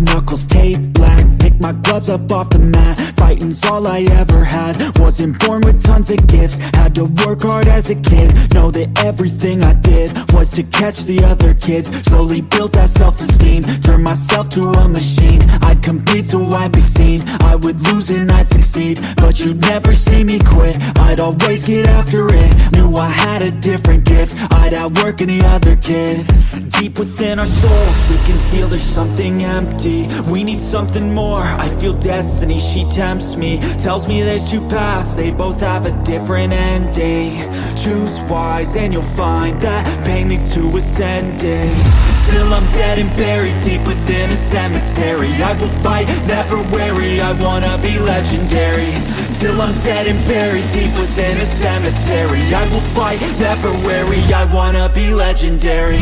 knuckles taped black Pick my gloves up off the mat. Fighting's all I ever had. Wasn't born with tons of gifts. Had to work hard as a kid. Know that everything I did Was to catch the other kids. Slowly built that self-esteem. Turned myself to a machine. I'd compete so I'd be seen. I would lose and I'd succeed. But you'd never see me quit. I'd always get after it. Knew I had a different gift. I'd outwork any other kid. Deep within our souls We can feel there's something empty. We need something more. I feel destiny, she tempts me. Tells me there's two paths. They both have a different ending. Choose wise and you'll find That pain to ascending Till I'm dead and buried deep within a cemetery. I will fight, never weary. I wanna be legendary. Till I'm dead and buried deep within a cemetery. I will fight, never weary. I wanna be legendary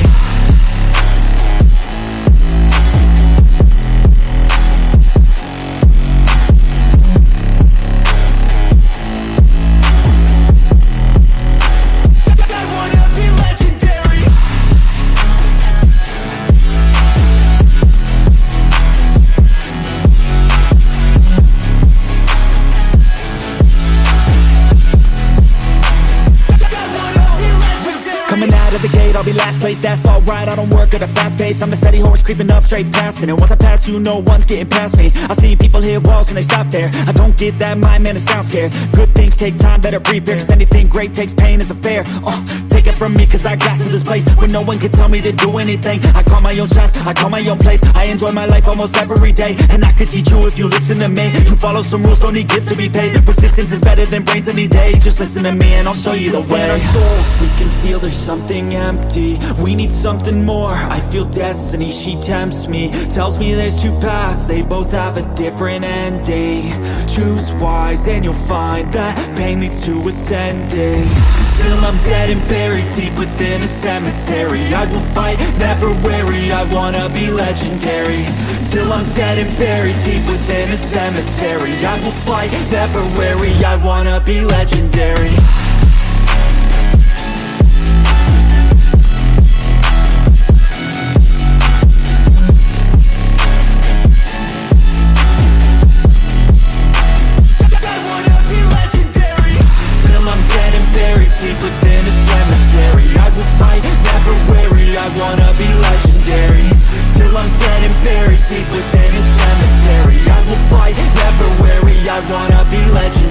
I'll be last place, that's alright I don't work at a fast pace, I'm a steady horse creeping up straight past it. And once I pass you, no one's getting past me. I've seen people hit walls and they stop there. I don't get that mind, man, it sounds scared. Good things take time, better prepare Cause anything great takes pain, it's a fair. Uh, Take it from me, cause I got to this place. Where no one can tell me to do anything I call my own shots, I call my own place. I enjoy my life almost every day And I could teach you if you listen to me. You follow some rules, don't need gifts to be paid. Persistence is better than brains any day. Just listen to me and I'll show you the way. In our souls, we can feel there's something empty We need something more, I feel destiny, she tempts me. Tells me there's two paths, they both have a different ending. Choose wise and you'll find that pain leads to ascending. Till I'm dead and buried deep within a cemetery. I will fight, never weary, I wanna be legendary. Till I'm dead and buried deep within a cemetery. I will fight, never weary, I wanna be legendary deep within a cemetery. I will fight, never weary, I wanna be legendary